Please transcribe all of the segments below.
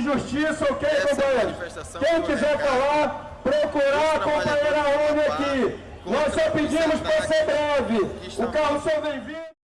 Justiça, ok, companheiro? Quem quiser falar, procurar a companheira ONU aqui. Nós só pedimos para ser breve. O carro só vem vindo.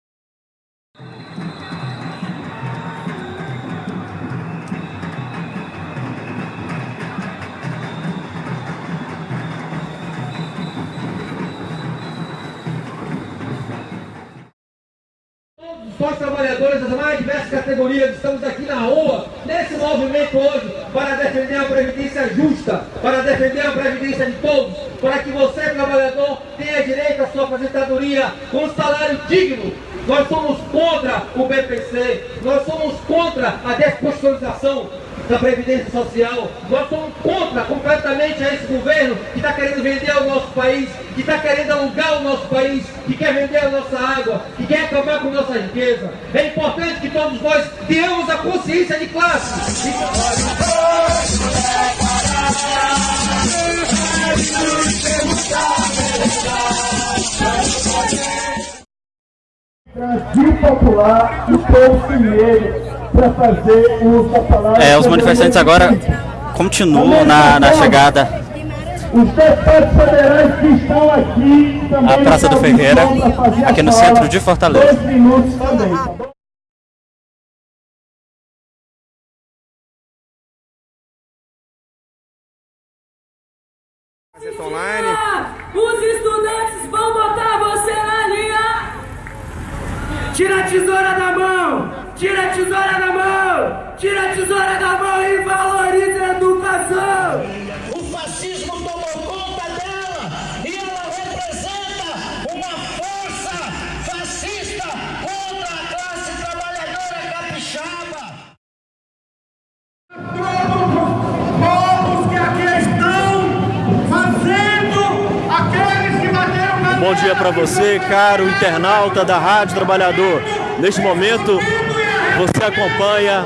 Nós trabalhadores das mais diversas categorias estamos aqui na rua, nesse movimento hoje, para defender a previdência justa, para defender a previdência de todos, para que você, trabalhador, tenha direito à sua aposentadoria com um salário digno. Nós somos contra o BPC, nós somos contra a desconstitucionalização da Previdência Social. Nós somos contra completamente a esse governo que está querendo vender o nosso país, que está querendo alugar o nosso país, que quer vender a nossa água, que quer acabar com nossa riqueza. É importante que todos nós tenhamos a consciência de classe. Popular e para fazer uso da palavra. É, os manifestantes agora continuam na, na chegada Os deputados federais que estão aqui também. à Praça do Ferreira, a aqui no centro de Fortaleza. Dois minutos também, tesoura da mão! Tira a tesoura da mão e valorize a educação! O fascismo tomou conta dela e ela representa uma força fascista contra a classe trabalhadora capixaba. Povos que aqui estão fazendo aqueles que bateram na Bom dia para você, caro internauta da Rádio Trabalhador. Neste momento, você acompanha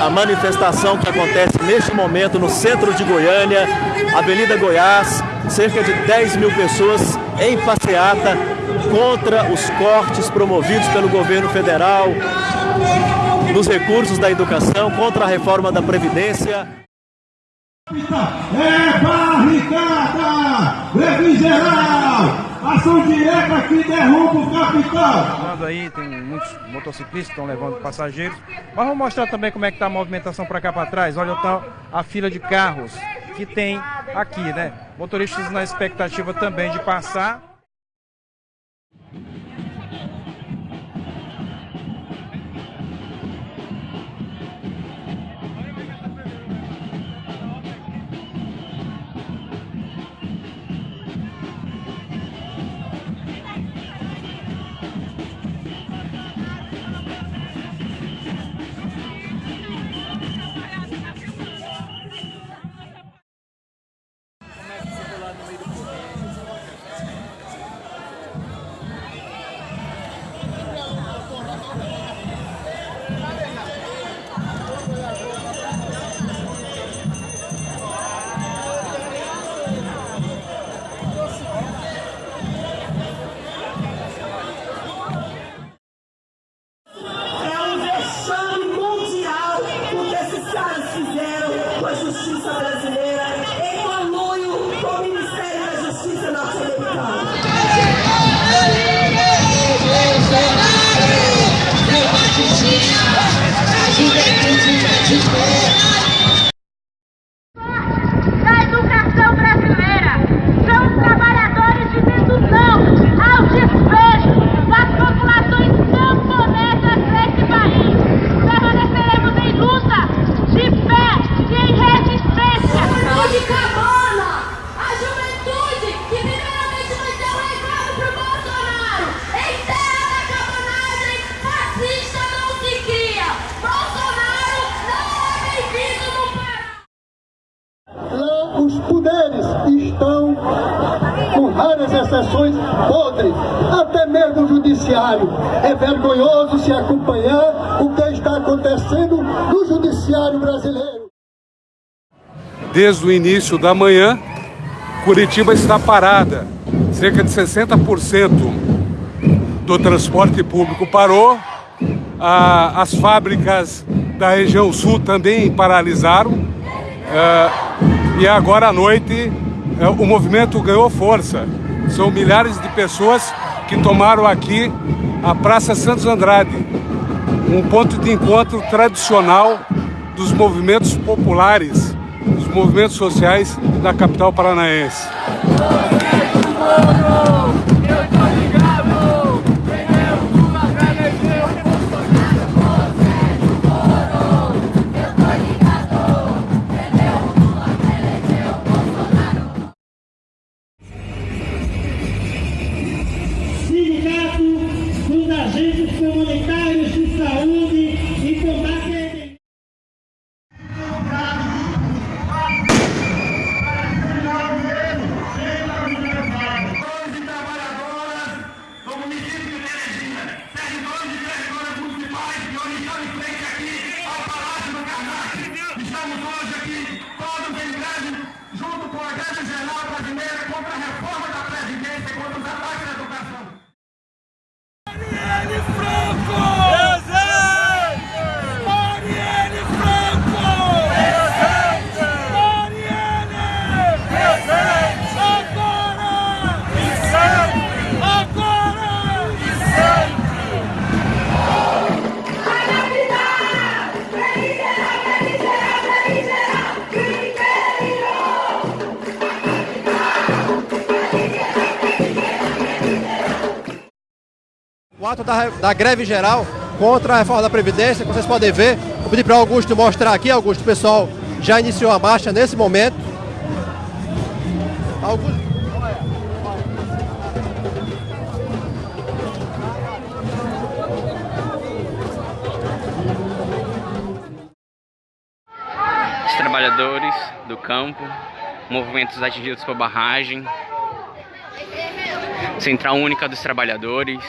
a manifestação que acontece neste momento no centro de Goiânia, Avenida Goiás, cerca de 10 mil pessoas em passeata contra os cortes promovidos pelo governo federal nos recursos da educação, contra a reforma da Previdência. É barricada! Leve geral! Ação direta que derruba o capital! Aí, tem muitos motociclistas estão levando passageiros. Mas vamos mostrar também como é que está a movimentação para cá para trás. Olha então a fila de carros que tem aqui, né? Motoristas na expectativa também de passar. Da educação brasileira. São os trabalhadores dizendo não ao despejo das populações camponesas desse país. Permaneceremos em luta, de pé e em resistência. Saúde cabana! A juventude que primeiramente vai ter um recado pro Bolsonaro! Em terra da cabanagem, fascista não se cria! Bolsonaro não é bem-vindo no Pará! Lá os poderes estão, com raras exceções, podres. Até mesmo o judiciário. É vergonhoso se acompanhar o que está acontecendo no judiciário brasileiro. Desde o início da manhã, Curitiba está parada. Cerca de 60% do transporte público parou. as fábricas da região sul também paralisaram. É, e agora à noite o movimento ganhou força. São milhares de pessoas que tomaram aqui a Praça Santos Andrade, um ponto de encontro tradicional dos movimentos populares, dos movimentos sociais da capital paranaense. Ato da, da greve geral contra a reforma da Previdência, como vocês podem ver. Vou pedir para o Augusto mostrar aqui, Augusto, o pessoal já iniciou a marcha nesse momento. Augusto. Os trabalhadores do campo, movimentos atingidos por barragem, Central Única dos Trabalhadores,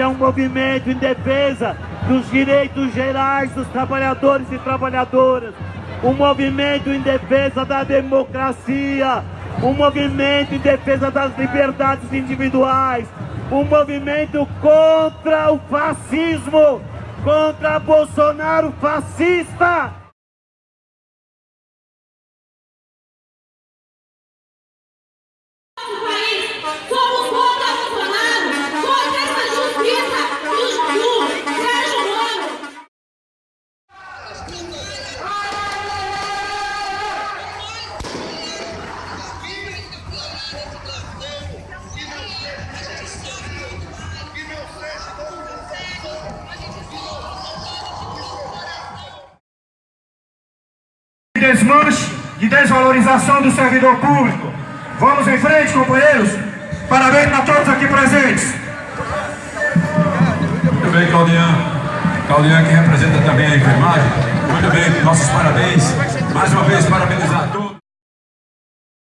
é um movimento em defesa dos direitos gerais dos trabalhadores e trabalhadoras, um movimento em defesa da democracia, um movimento em defesa das liberdades individuais, um movimento contra o fascismo, contra Bolsonaro fascista. Desmanche, de desvalorização do servidor público. Vamos em frente, companheiros. Parabéns a todos aqui presentes. Muito bem, Claudian. Claudian que representa também a enfermagem. Muito bem, nossos parabéns. Mais uma vez, parabenizar a todos.